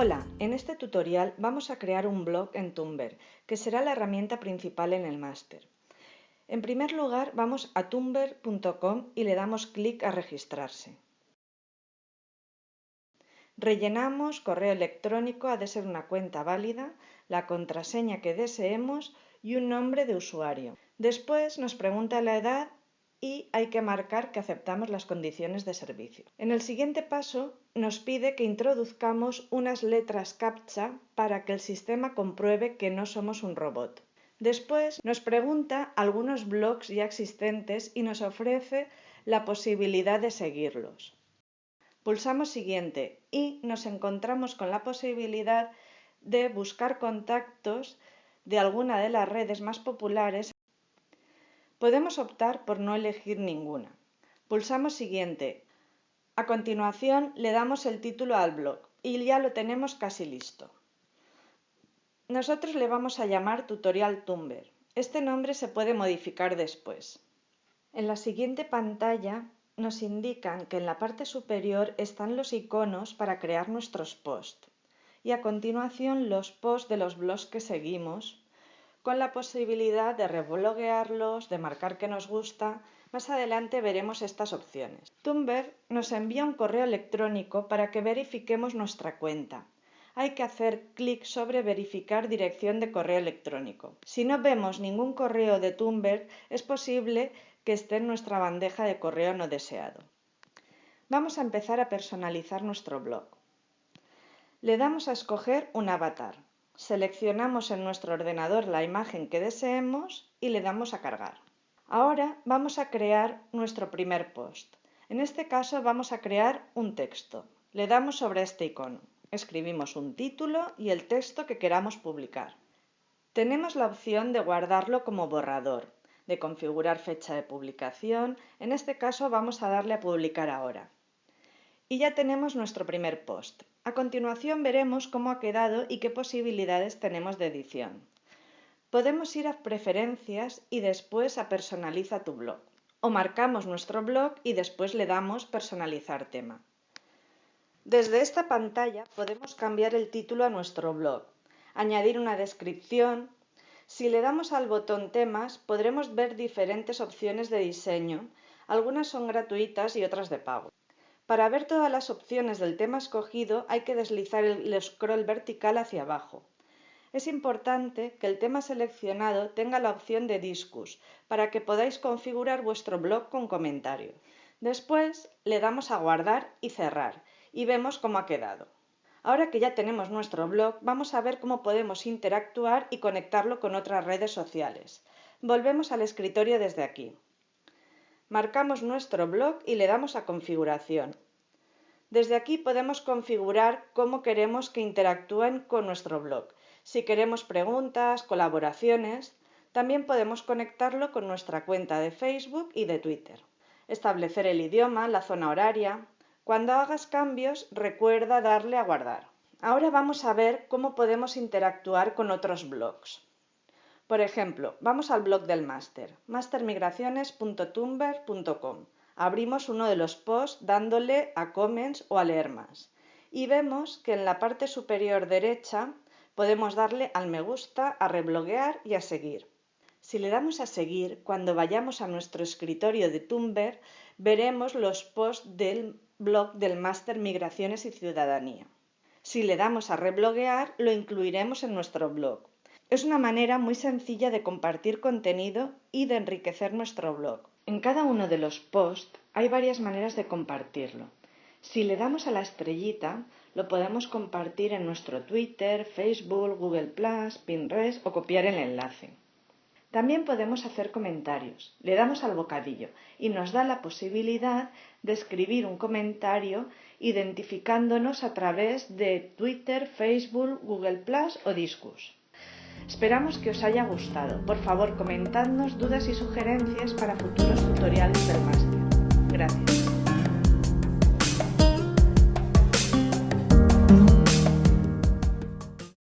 Hola, en este tutorial vamos a crear un blog en Tumblr, que será la herramienta principal en el máster. En primer lugar, vamos a tumblr.com y le damos clic a registrarse. Rellenamos correo electrónico, ha de ser una cuenta válida, la contraseña que deseemos y un nombre de usuario. Después nos pregunta la edad y hay que marcar que aceptamos las condiciones de servicio. En el siguiente paso nos pide que introduzcamos unas letras CAPTCHA para que el sistema compruebe que no somos un robot. Después nos pregunta algunos blogs ya existentes y nos ofrece la posibilidad de seguirlos. Pulsamos siguiente y nos encontramos con la posibilidad de buscar contactos de alguna de las redes más populares Podemos optar por no elegir ninguna. Pulsamos siguiente. A continuación le damos el título al blog y ya lo tenemos casi listo. Nosotros le vamos a llamar tutorial Tumblr. Este nombre se puede modificar después. En la siguiente pantalla nos indican que en la parte superior están los iconos para crear nuestros posts y a continuación los posts de los blogs que seguimos con la posibilidad de rebloguearlos, de marcar que nos gusta. Más adelante veremos estas opciones. Tumblr nos envía un correo electrónico para que verifiquemos nuestra cuenta. Hay que hacer clic sobre verificar dirección de correo electrónico. Si no vemos ningún correo de Tumblr, es posible que esté en nuestra bandeja de correo no deseado. Vamos a empezar a personalizar nuestro blog. Le damos a escoger un avatar. Seleccionamos en nuestro ordenador la imagen que deseemos y le damos a cargar. Ahora vamos a crear nuestro primer post. En este caso vamos a crear un texto. Le damos sobre este icono. Escribimos un título y el texto que queramos publicar. Tenemos la opción de guardarlo como borrador, de configurar fecha de publicación. En este caso vamos a darle a publicar ahora. Y ya tenemos nuestro primer post. A continuación veremos cómo ha quedado y qué posibilidades tenemos de edición. Podemos ir a Preferencias y después a Personaliza tu blog. O marcamos nuestro blog y después le damos Personalizar tema. Desde esta pantalla podemos cambiar el título a nuestro blog, añadir una descripción. Si le damos al botón Temas podremos ver diferentes opciones de diseño. Algunas son gratuitas y otras de pago. Para ver todas las opciones del tema escogido hay que deslizar el scroll vertical hacia abajo. Es importante que el tema seleccionado tenga la opción de Discus para que podáis configurar vuestro blog con comentario. Después le damos a guardar y cerrar y vemos cómo ha quedado. Ahora que ya tenemos nuestro blog, vamos a ver cómo podemos interactuar y conectarlo con otras redes sociales. Volvemos al escritorio desde aquí marcamos nuestro blog y le damos a configuración. Desde aquí podemos configurar cómo queremos que interactúen con nuestro blog. Si queremos preguntas, colaboraciones, también podemos conectarlo con nuestra cuenta de Facebook y de Twitter. Establecer el idioma, la zona horaria. Cuando hagas cambios, recuerda darle a guardar. Ahora vamos a ver cómo podemos interactuar con otros blogs. Por ejemplo, vamos al blog del máster, mastermigraciones.tumblr.com. Abrimos uno de los posts dándole a comments o a leer más. Y vemos que en la parte superior derecha podemos darle al me gusta, a rebloguear y a seguir. Si le damos a seguir, cuando vayamos a nuestro escritorio de Tumblr, veremos los posts del blog del máster Migraciones y Ciudadanía. Si le damos a rebloguear, lo incluiremos en nuestro blog. Es una manera muy sencilla de compartir contenido y de enriquecer nuestro blog. En cada uno de los posts hay varias maneras de compartirlo. Si le damos a la estrellita, lo podemos compartir en nuestro Twitter, Facebook, Google Pinterest o copiar el enlace. También podemos hacer comentarios. Le damos al bocadillo y nos da la posibilidad de escribir un comentario identificándonos a través de Twitter, Facebook, Google o Discus. Esperamos que os haya gustado. Por favor, comentadnos dudas y sugerencias para futuros tutoriales del máster. Gracias.